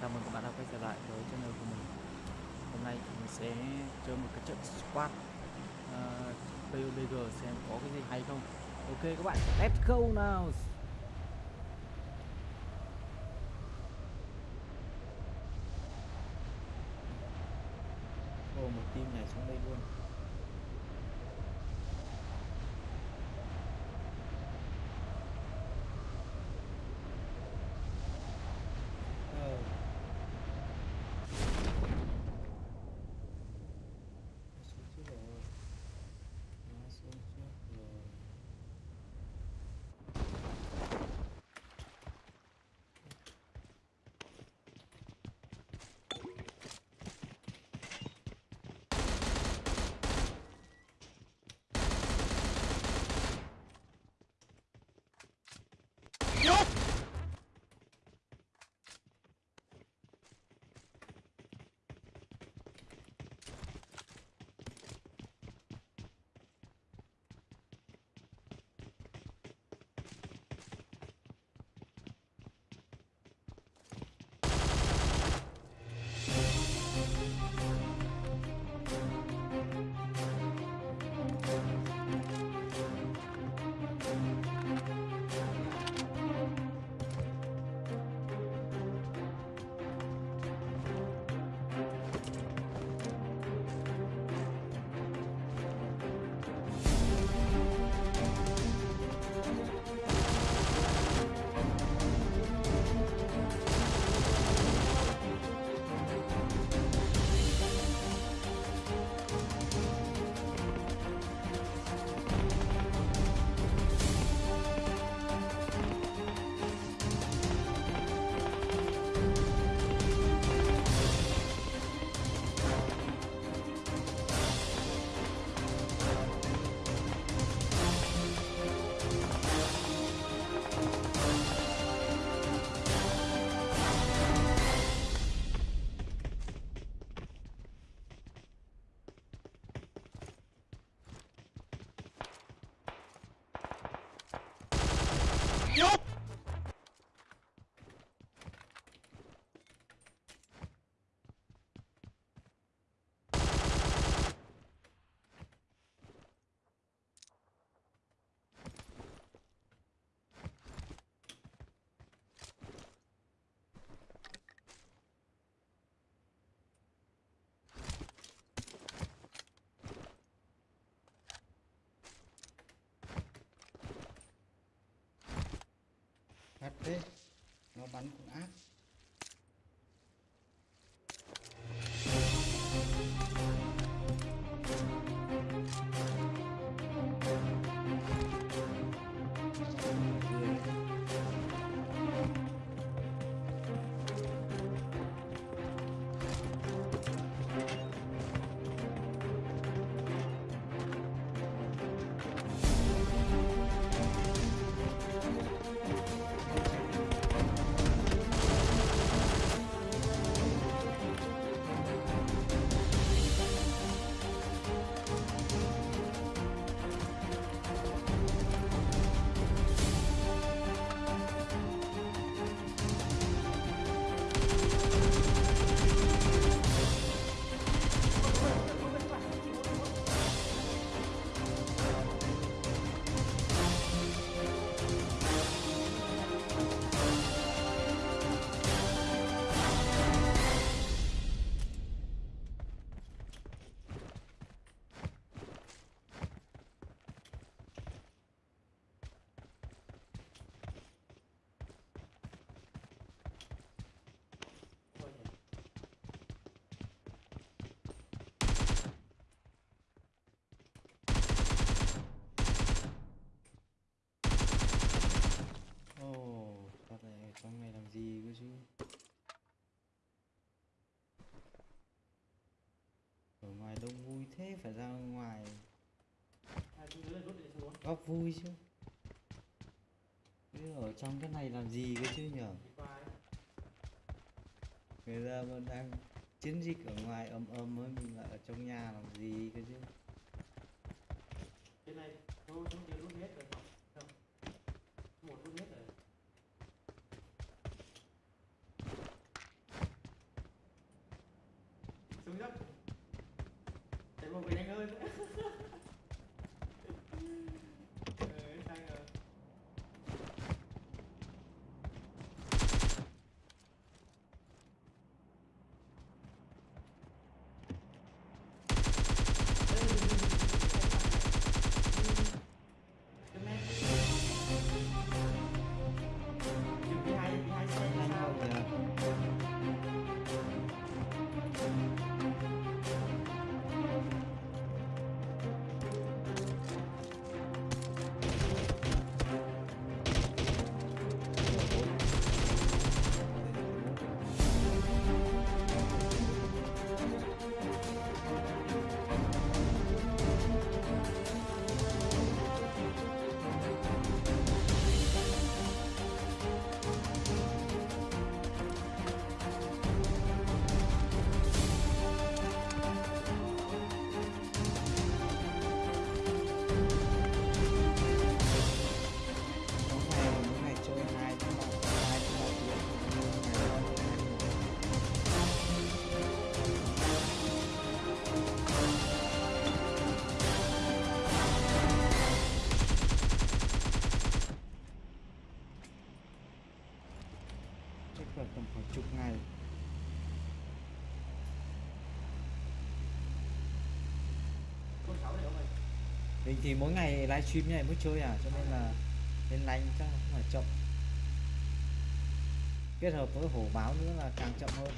Chào mừng các bạn đã quay trở lại với channel của mình. Hôm nay mình sẽ chơi một cái trận squad ờ, uh, PUBG xem có cái gì hay không. Ok các bạn, let's go nào Ồ, một team nhảy xuống đây luôn. Thế Nó bắn cũng ác. Thế phải ra ngoài. Góc vui chứ. Chứ ở trong cái này làm gì cơ chứ nhở? Người ta vẫn đang chiến dịch ở ngoài ầm ầm ấy mình lại ở trong nhà làm gì cơ chứ? Cái này tôi không nhớ luôn hết rồi là tầm khoảng chục ngày. Mình thì mỗi ngày livestream như này mới chơi à cho nên là nên lành chắc là cũng phải chậm. Kết hợp với hổ báo nữa là càng chậm hơn.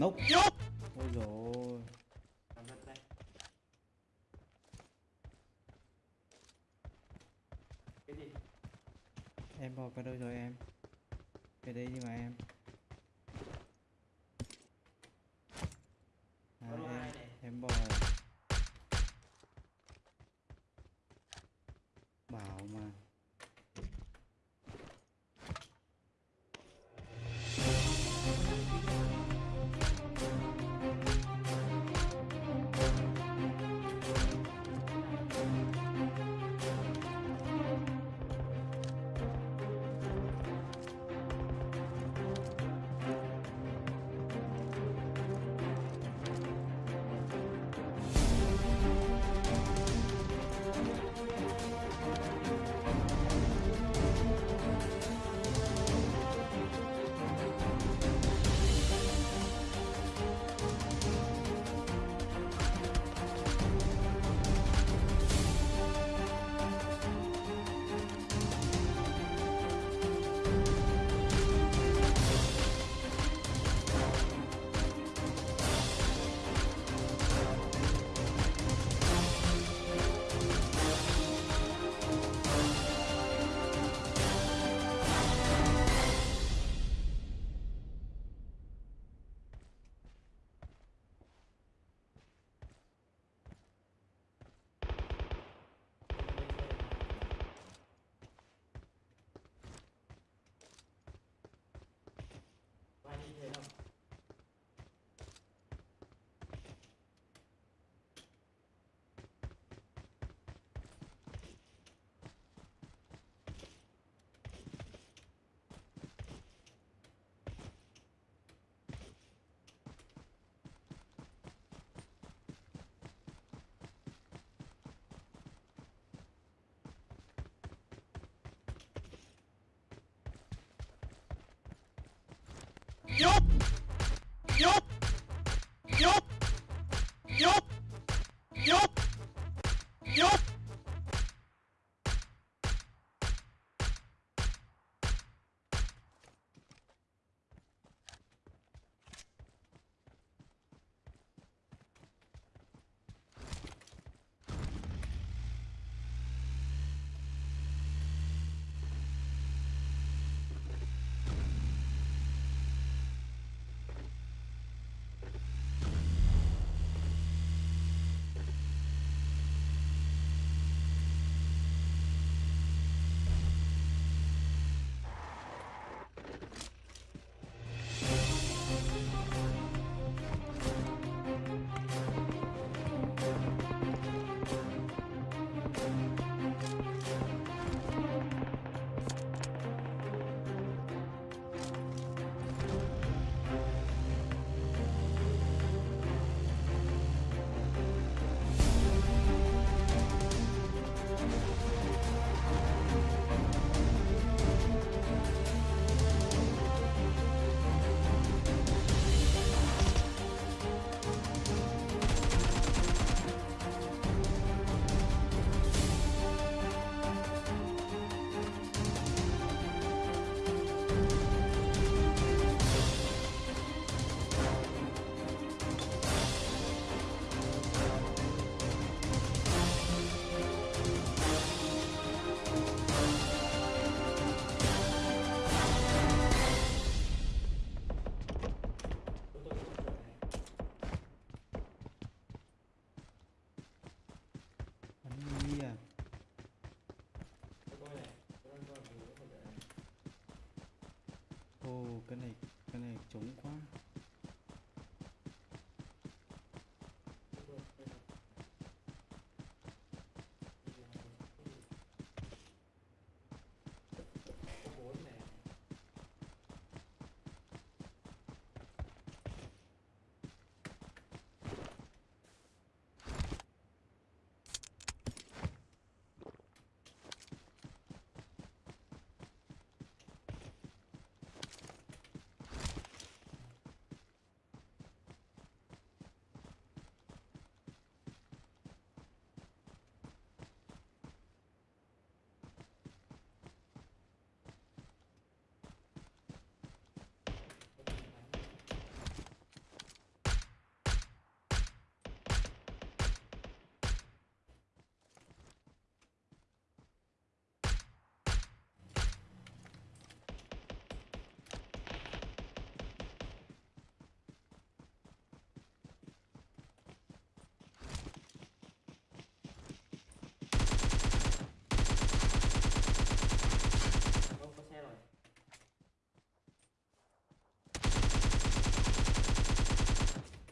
Nốc. Ôi rồi em bỏ vào đâu rồi em. Cái đây đi mà em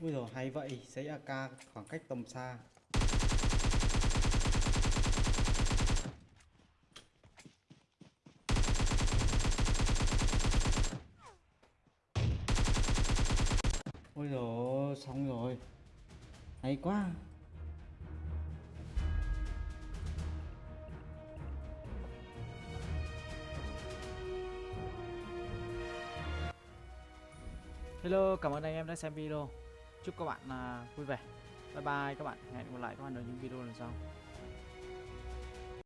Ui rồi hay vậy, giấy AK khoảng cách tầm xa. Ôi rồi xong rồi. Hay quá. Hello, cảm ơn anh em đã xem video. Chúc các bạn uh, vui vẻ. Bye bye các bạn. Hẹn gặp lại các bạn ở những video lần sau.